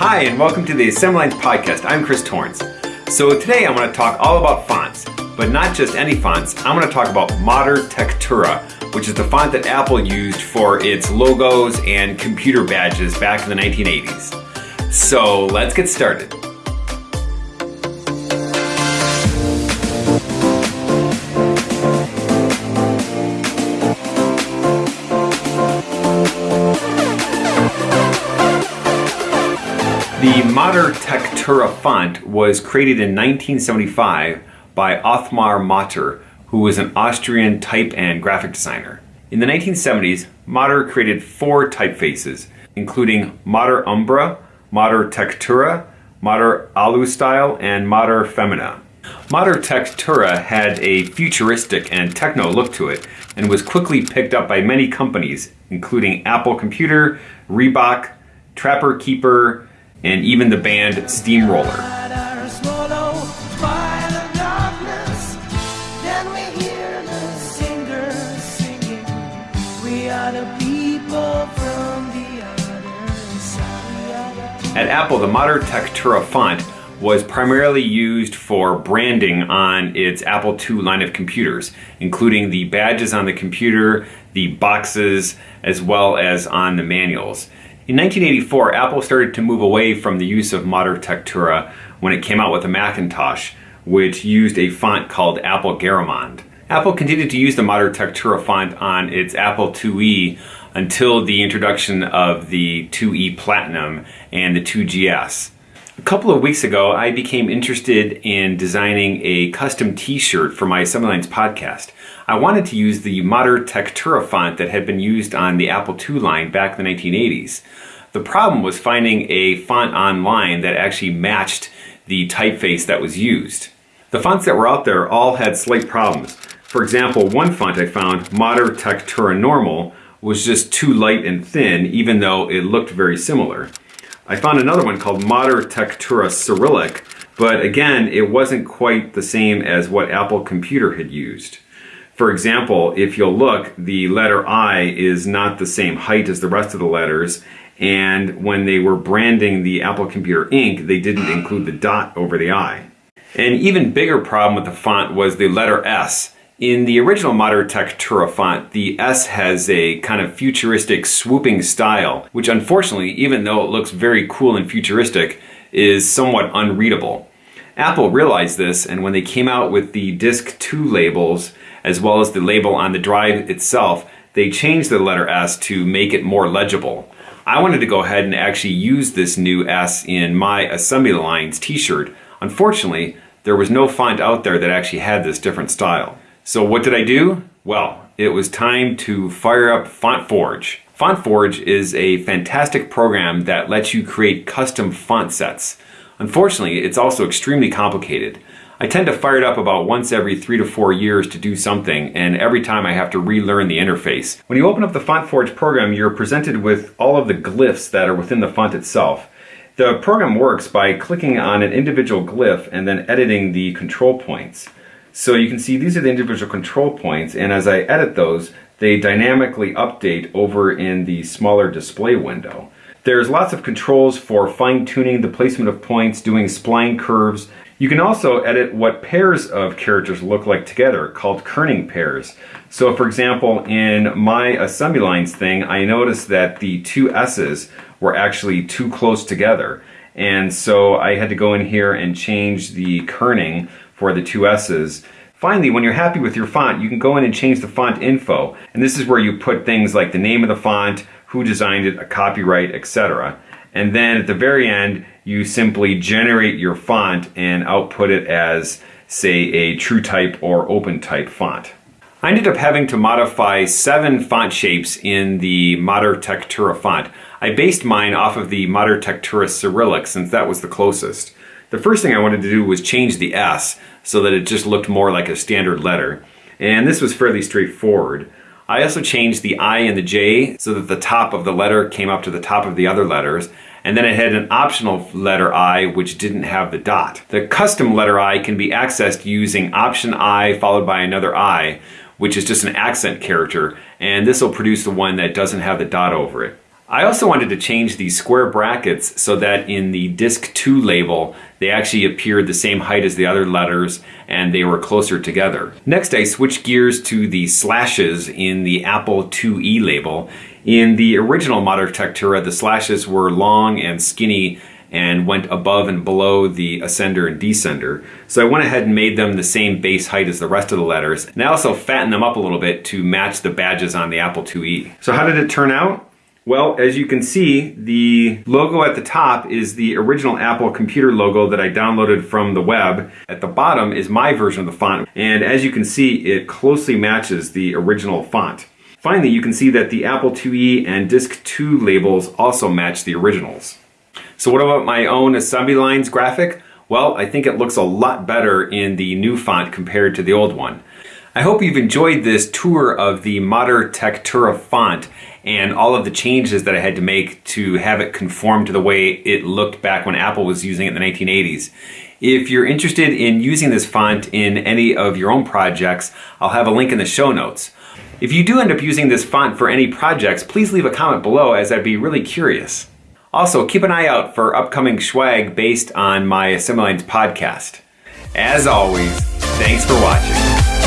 Hi, and welcome to the Assembly Lines Podcast. I'm Chris Torrence. So today I want to talk all about fonts, but not just any fonts. I want to talk about Motter Tektura, which is the font that Apple used for its logos and computer badges back in the 1980s. So let's get started. The Motter Tektura font was created in 1975 by Othmar Motter, who was an Austrian type and graphic designer. In the 1970s, Motter created four typefaces, including Motter Umbra, Motter Tektura, Motter Alu-Style, and Motter Femina. Motter Tektura had a futuristic and techno look to it and was quickly picked up by many companies, including Apple Computer, Reebok, Trapper Keeper, and even the band Steamroller. At Apple, the Motter Tektura font was primarily used for branding on its Apple II line of computers, including the badges on the computer, the boxes, as well as on the manuals. In 1984, Apple started to move away from the use of Motter Tektura when it came out with the Macintosh, which used a font called Apple Garamond. Apple continued to use the Motter Tektura font on its Apple IIe until the introduction of the IIe Platinum and the IIGS. A couple of weeks ago, I became interested in designing a custom t-shirt for my Assembly Lines podcast. I wanted to use the Motter Tektura font that had been used on the Apple II line back in the 1980s. The problem was finding a font online that actually matched the typeface that was used. The fonts that were out there all had slight problems. For example, one font I found, Motter Tektura Normal, was just too light and thin even though it looked very similar. I found another one called Motter Tektura Cyrillic, but again, it wasn't quite the same as what Apple Computer had used. For example, if you'll look, the letter I is not the same height as the rest of the letters, and when they were branding the Apple Computer Inc, they didn't include the dot over the I. An even bigger problem with the font was the letter S. In the original Motter Tektura font, the S has a kind of futuristic swooping style, which unfortunately, even though it looks very cool and futuristic, is somewhat unreadable. Apple realized this, and when they came out with the Disk 2 labels, as well as the label on the drive itself, they changed the letter S to make it more legible. I wanted to go ahead and actually use this new S in my Assembly Lines t-shirt. Unfortunately, there was no font out there that actually had this different style. So what did I do? Well, it was time to fire up FontForge. FontForge is a fantastic program that lets you create custom font sets. Unfortunately, it's also extremely complicated. I tend to fire it up about once every three to four years to do something, and every time I have to relearn the interface. When you open up the FontForge program, you're presented with all of the glyphs that are within the font itself. The program works by clicking on an individual glyph and then editing the control points. So you can see these are the individual control points, and as I edit those, they dynamically update over in the smaller display window. There's lots of controls for fine-tuning the placement of points, doing spline curves, you can also edit what pairs of characters look like together, called kerning pairs. So for example, in my assembly lines thing, I noticed that the two S's were actually too close together. And so I had to go in here and change the kerning for the two S's. Finally, when you're happy with your font, you can go in and change the font info. And this is where you put things like the name of the font, who designed it, a copyright, etc. And then at the very end, you simply generate your font and output it as, say, a true type or open type font. I ended up having to modify seven font shapes in the Motter Tektura font. I based mine off of the Motter Tektura Cyrillic since that was the closest. The first thing I wanted to do was change the S so that it just looked more like a standard letter. And this was fairly straightforward. I also changed the I and the J so that the top of the letter came up to the top of the other letters. And then it had an optional letter I which didn't have the dot. The custom letter I can be accessed using option I followed by another I, which is just an accent character. And this will produce the one that doesn't have the dot over it. I also wanted to change the square brackets so that in the Disc 2 label, they actually appeared the same height as the other letters and they were closer together. Next, I switched gears to the slashes in the Apple IIe label. In the original Motter Tektura, the slashes were long and skinny and went above and below the ascender and descender. So I went ahead and made them the same base height as the rest of the letters. And I also fattened them up a little bit to match the badges on the Apple IIe. So how did it turn out? Well, as you can see, the logo at the top is the original Apple computer logo that I downloaded from the web. At the bottom is my version of the font, and as you can see, it closely matches the original font. Finally, you can see that the Apple IIe and Disc 2 labels also match the originals. So what about my own assembly lines graphic? Well, I think it looks a lot better in the new font compared to the old one. I hope you've enjoyed this tour of the Motter Tektura font and all of the changes that I had to make to have it conform to the way it looked back when Apple was using it in the 1980s. If you're interested in using this font in any of your own projects, I'll have a link in the show notes. If you do end up using this font for any projects, please leave a comment below as I'd be really curious. Also, keep an eye out for upcoming swag based on my Assembly podcast. As always, thanks for watching.